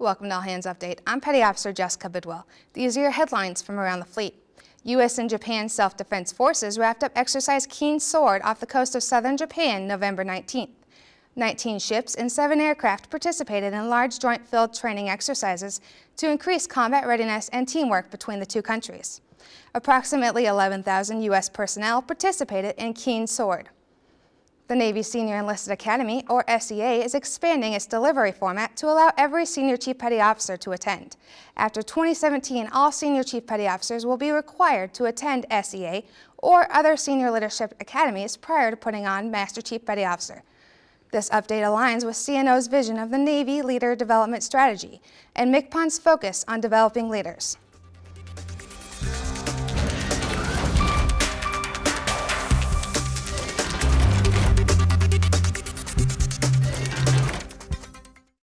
Welcome to All Hands Update. I'm Petty Officer Jessica Bidwell. These are your headlines from around the fleet. U.S. and Japan self-defense forces wrapped up Exercise Keen Sword off the coast of southern Japan November 19th. 19 ships and 7 aircraft participated in large joint field training exercises to increase combat readiness and teamwork between the two countries. Approximately 11,000 U.S. personnel participated in Keen Sword. The Navy Senior Enlisted Academy, or SEA, is expanding its delivery format to allow every Senior Chief Petty Officer to attend. After 2017, all Senior Chief Petty Officers will be required to attend SEA or other Senior Leadership Academies prior to putting on Master Chief Petty Officer. This update aligns with CNO's vision of the Navy Leader Development Strategy and MCPON's focus on developing leaders.